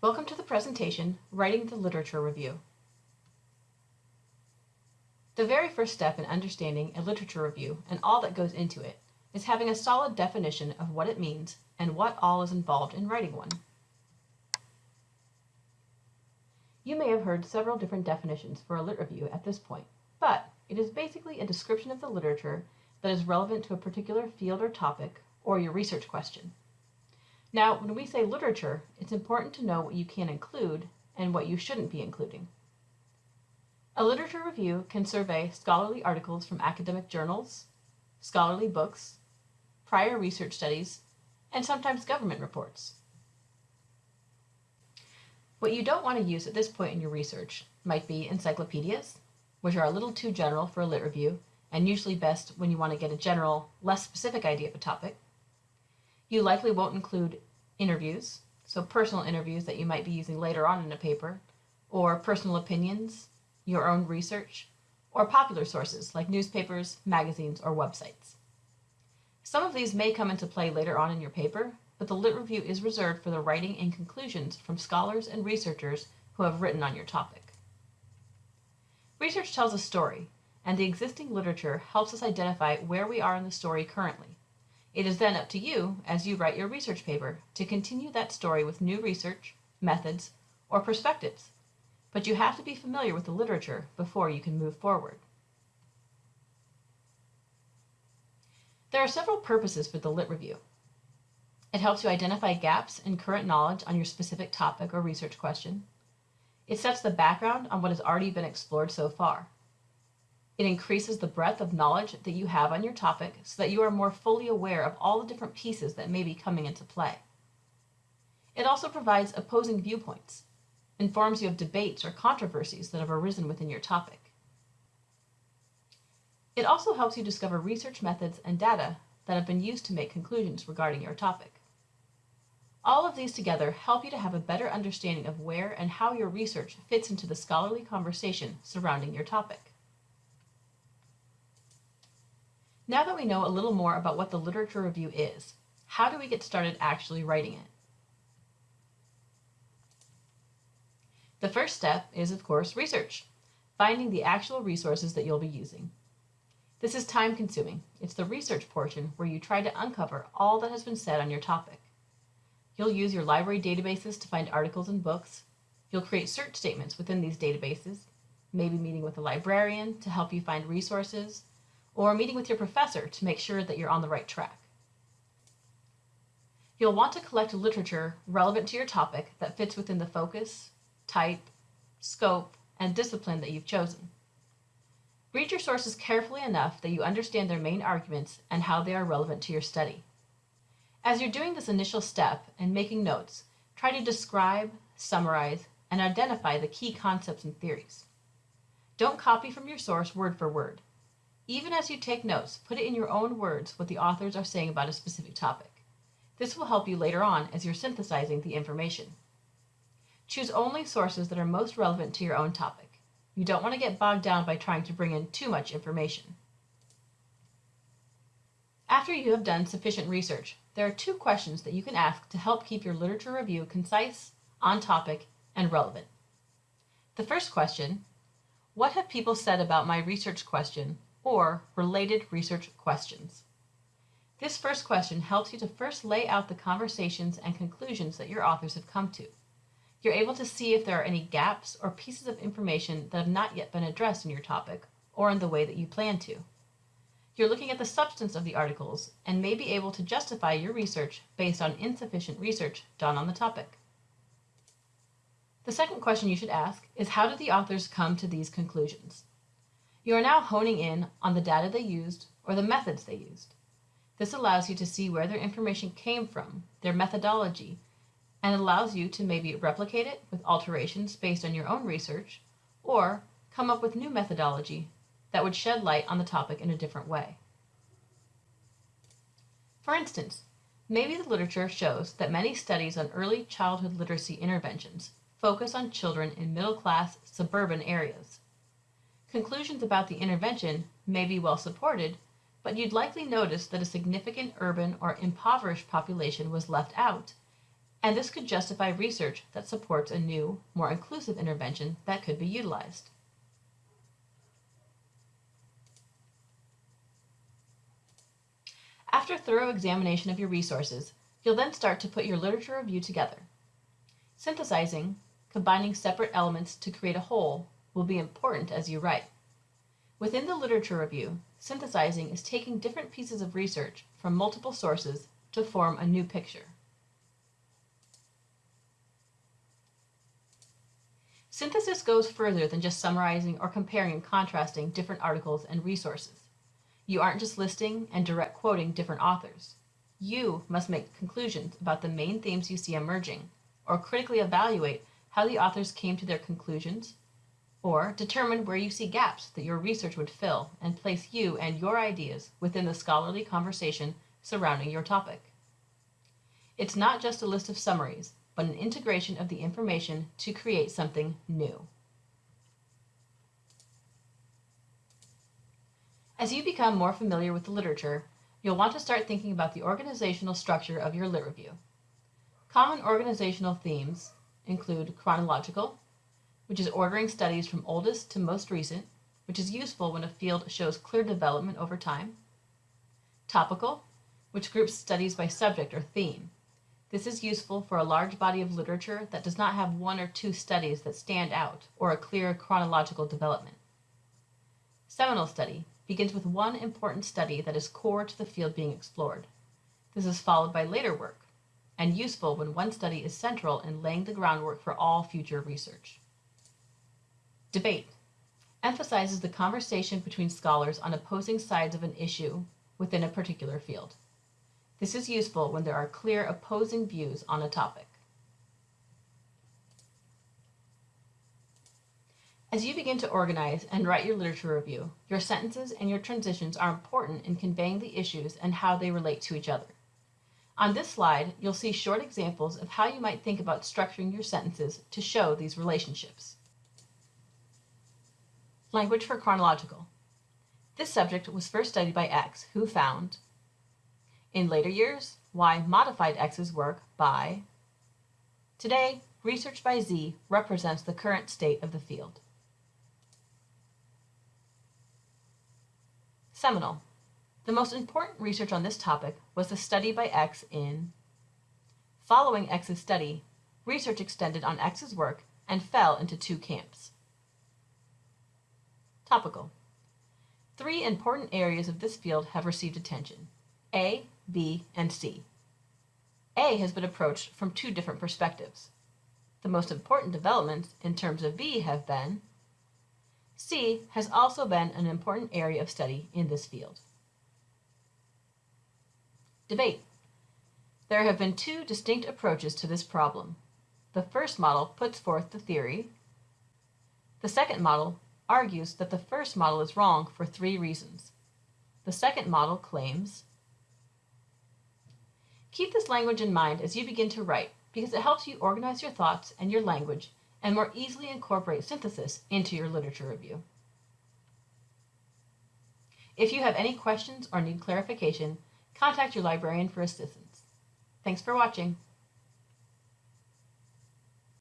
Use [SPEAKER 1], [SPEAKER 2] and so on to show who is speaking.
[SPEAKER 1] Welcome to the presentation, Writing the Literature Review. The very first step in understanding a literature review and all that goes into it is having a solid definition of what it means and what all is involved in writing one. You may have heard several different definitions for a lit review at this point, but it is basically a description of the literature that is relevant to a particular field or topic or your research question. Now, when we say literature, it's important to know what you can include and what you shouldn't be including. A literature review can survey scholarly articles from academic journals, scholarly books, prior research studies, and sometimes government reports. What you don't want to use at this point in your research might be encyclopedias, which are a little too general for a lit review and usually best when you want to get a general, less specific idea of a topic. You likely won't include interviews, so personal interviews that you might be using later on in a paper, or personal opinions, your own research, or popular sources like newspapers, magazines, or websites. Some of these may come into play later on in your paper, but the lit review is reserved for the writing and conclusions from scholars and researchers who have written on your topic. Research tells a story, and the existing literature helps us identify where we are in the story currently. It is then up to you, as you write your research paper, to continue that story with new research, methods, or perspectives. But you have to be familiar with the literature before you can move forward. There are several purposes for the Lit Review. It helps you identify gaps in current knowledge on your specific topic or research question. It sets the background on what has already been explored so far. It increases the breadth of knowledge that you have on your topic so that you are more fully aware of all the different pieces that may be coming into play. It also provides opposing viewpoints, informs you of debates or controversies that have arisen within your topic. It also helps you discover research methods and data that have been used to make conclusions regarding your topic. All of these together help you to have a better understanding of where and how your research fits into the scholarly conversation surrounding your topic. Now that we know a little more about what the literature review is, how do we get started actually writing it? The first step is, of course, research, finding the actual resources that you'll be using. This is time consuming. It's the research portion where you try to uncover all that has been said on your topic. You'll use your library databases to find articles and books. You'll create search statements within these databases, maybe meeting with a librarian to help you find resources, or meeting with your professor to make sure that you're on the right track. You'll want to collect literature relevant to your topic that fits within the focus, type, scope, and discipline that you've chosen. Read your sources carefully enough that you understand their main arguments and how they are relevant to your study. As you're doing this initial step and making notes, try to describe, summarize, and identify the key concepts and theories. Don't copy from your source word for word. Even as you take notes, put it in your own words what the authors are saying about a specific topic. This will help you later on as you're synthesizing the information. Choose only sources that are most relevant to your own topic. You don't want to get bogged down by trying to bring in too much information. After you have done sufficient research, there are two questions that you can ask to help keep your literature review concise, on topic, and relevant. The first question, what have people said about my research question or related research questions. This first question helps you to first lay out the conversations and conclusions that your authors have come to. You're able to see if there are any gaps or pieces of information that have not yet been addressed in your topic or in the way that you plan to. You're looking at the substance of the articles and may be able to justify your research based on insufficient research done on the topic. The second question you should ask is how did the authors come to these conclusions? You are now honing in on the data they used or the methods they used. This allows you to see where their information came from, their methodology, and allows you to maybe replicate it with alterations based on your own research, or come up with new methodology that would shed light on the topic in a different way. For instance, maybe the literature shows that many studies on early childhood literacy interventions focus on children in middle-class suburban areas. Conclusions about the intervention may be well supported, but you'd likely notice that a significant urban or impoverished population was left out, and this could justify research that supports a new, more inclusive intervention that could be utilized. After thorough examination of your resources, you'll then start to put your literature review together. Synthesizing, combining separate elements to create a whole, will be important as you write. Within the literature review, synthesizing is taking different pieces of research from multiple sources to form a new picture. Synthesis goes further than just summarizing or comparing and contrasting different articles and resources. You aren't just listing and direct quoting different authors. You must make conclusions about the main themes you see emerging, or critically evaluate how the authors came to their conclusions, or determine where you see gaps that your research would fill and place you and your ideas within the scholarly conversation surrounding your topic. It's not just a list of summaries, but an integration of the information to create something new. As you become more familiar with the literature, you'll want to start thinking about the organizational structure of your lit review. Common organizational themes include chronological, which is ordering studies from oldest to most recent, which is useful when a field shows clear development over time. Topical, which groups studies by subject or theme. This is useful for a large body of literature that does not have one or two studies that stand out or a clear chronological development. Seminal study begins with one important study that is core to the field being explored. This is followed by later work, and useful when one study is central in laying the groundwork for all future research. Debate emphasizes the conversation between scholars on opposing sides of an issue within a particular field. This is useful when there are clear opposing views on a topic. As you begin to organize and write your literature review, your sentences and your transitions are important in conveying the issues and how they relate to each other. On this slide, you'll see short examples of how you might think about structuring your sentences to show these relationships. Language for chronological. This subject was first studied by X, who found. In later years, Y modified X's work by. Today, research by Z represents the current state of the field. Seminal. The most important research on this topic was the study by X in Following X's study, research extended on X's work and fell into two camps. Topical. Three important areas of this field have received attention, A, B, and C. A has been approached from two different perspectives. The most important developments in terms of B have been C has also been an important area of study in this field. Debate. There have been two distinct approaches to this problem. The first model puts forth the theory. The second model argues that the first model is wrong for three reasons. The second model claims. Keep this language in mind as you begin to write because it helps you organize your thoughts and your language and more easily incorporate synthesis into your literature review. If you have any questions or need clarification, contact your librarian for assistance. Thanks for watching.